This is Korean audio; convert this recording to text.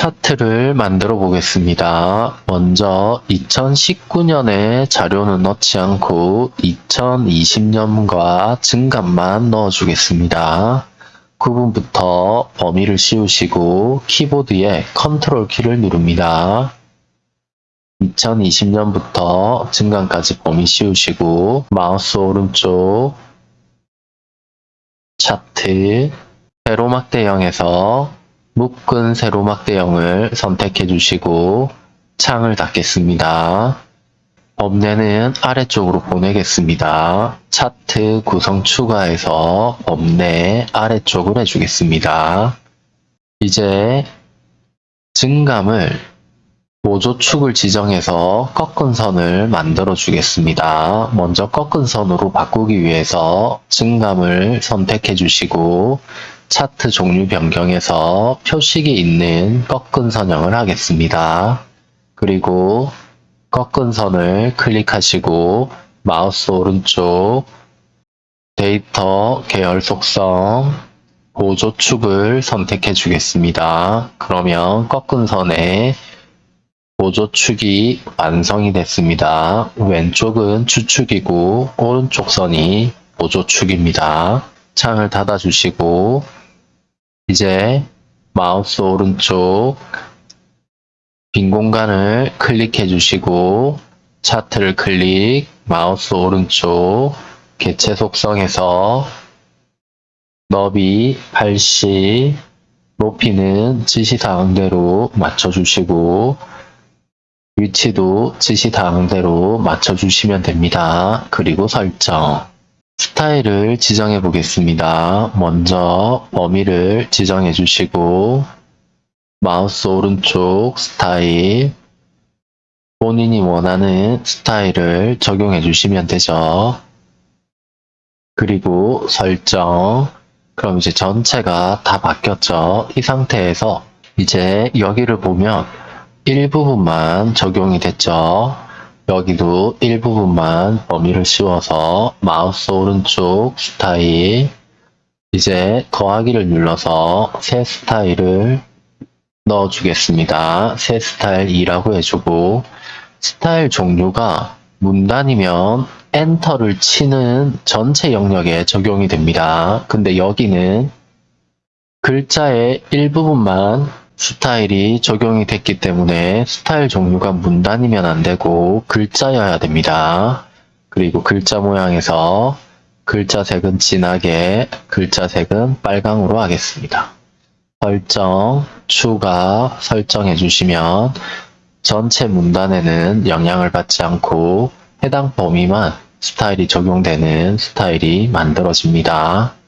차트를 만들어 보겠습니다. 먼저 2019년에 자료는 넣지 않고 2020년과 증감만 넣어 주겠습니다. 구분부터 범위를 씌우시고 키보드에 컨트롤 키를 누릅니다. 2020년부터 증감까지 범위 씌우시고 마우스 오른쪽 차트 세로막 대형에서 묶은 세로막 대형을 선택해 주시고 창을 닫겠습니다. 범례는 아래쪽으로 보내겠습니다. 차트 구성 추가해서 범례 아래쪽으로 해주겠습니다. 이제 증감을 보조축을 지정해서 꺾은 선을 만들어 주겠습니다. 먼저 꺾은 선으로 바꾸기 위해서 증감을 선택해 주시고 차트 종류 변경에서 표식이 있는 꺾은 선형을 하겠습니다. 그리고 꺾은 선을 클릭하시고 마우스 오른쪽 데이터 계열 속성 보조축을 선택해 주겠습니다. 그러면 꺾은 선에 보조축이 완성이 됐습니다. 왼쪽은 추축이고 오른쪽 선이 보조축입니다. 창을 닫아주시고 이제 마우스 오른쪽 빈 공간을 클릭해 주시고 차트를 클릭, 마우스 오른쪽 개체 속성에서 너비 80, 높이는 지시사항대로 맞춰주시고 위치도 지시사항대로 맞춰주시면 됩니다. 그리고 설정 스타일을 지정해 보겠습니다. 먼저 범위를 지정해 주시고 마우스 오른쪽 스타일 본인이 원하는 스타일을 적용해 주시면 되죠. 그리고 설정 그럼 이제 전체가 다 바뀌었죠. 이 상태에서 이제 여기를 보면 일부분만 적용이 됐죠. 여기도 일부분만 범위를 씌워서 마우스 오른쪽 스타일 이제 더하기를 눌러서 새 스타일을 넣어주겠습니다. 새 스타일 2라고 해주고 스타일 종류가 문단이면 엔터를 치는 전체 영역에 적용이 됩니다. 근데 여기는 글자의 일부분만 스타일이 적용이 됐기 때문에 스타일 종류가 문단이면 안 되고 글자여야 됩니다. 그리고 글자 모양에서 글자 색은 진하게, 글자 색은 빨강으로 하겠습니다. 설정, 추가 설정해 주시면 전체 문단에는 영향을 받지 않고 해당 범위만 스타일이 적용되는 스타일이 만들어집니다.